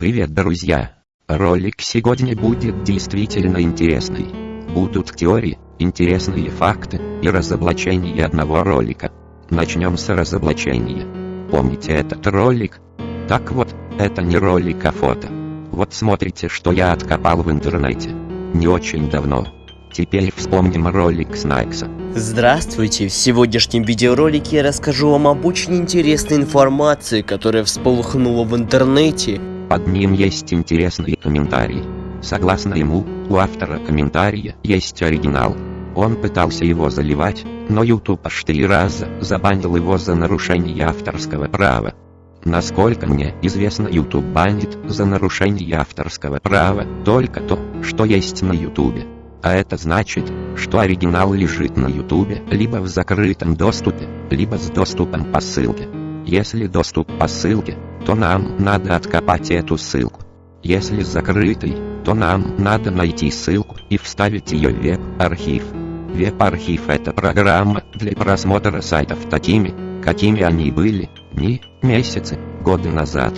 Привет, друзья! Ролик сегодня будет действительно интересный. Будут теории, интересные факты и разоблачения одного ролика. Начнем с разоблачения. Помните этот ролик? Так вот, это не ролик, а фото. Вот смотрите, что я откопал в интернете. Не очень давно. Теперь вспомним ролик Снайкса. Здравствуйте! В сегодняшнем видеоролике я расскажу вам об очень интересной информации, которая всполыхнула в интернете. Под ним есть интересный комментарий. Согласно ему, у автора комментария есть оригинал. Он пытался его заливать, но YouTube аж три раза забанил его за нарушение авторского права. Насколько мне известно, YouTube банит за нарушение авторского права только то, что есть на YouTube. А это значит, что оригинал лежит на ютубе, либо в закрытом доступе, либо с доступом по ссылке. Если доступ по ссылке, то нам надо откопать эту ссылку. Если закрытый, то нам надо найти ссылку и вставить ее в веб-архив. Веб-архив это программа для просмотра сайтов такими, какими они были, дни, месяцы, годы назад.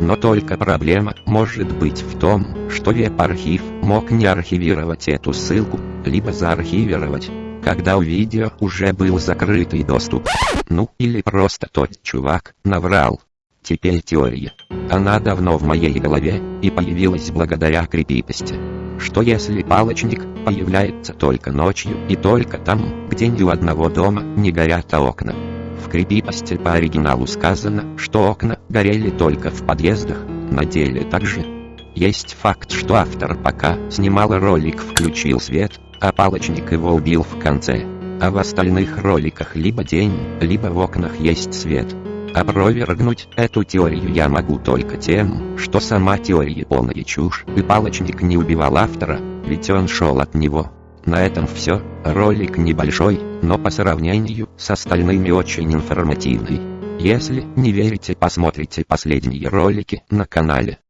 Но только проблема может быть в том, что веб-архив мог не архивировать эту ссылку, либо заархивировать, когда у видео уже был закрытый доступ. Ну или просто тот чувак наврал. Теперь теория. Она давно в моей голове и появилась благодаря крепипости. Что если палочник появляется только ночью и только там, где ни у одного дома не горят окна? В крепипости по оригиналу сказано, что окна горели только в подъездах, на деле также. Есть факт, что автор пока снимал ролик включил свет, а палочник его убил в конце. А в остальных роликах либо день, либо в окнах есть свет. Опровергнуть эту теорию я могу только тем, что сама теория полная чушь, и палочник не убивал автора, ведь он шел от него. На этом все, ролик небольшой, но по сравнению с остальными очень информативный. Если не верите посмотрите последние ролики на канале.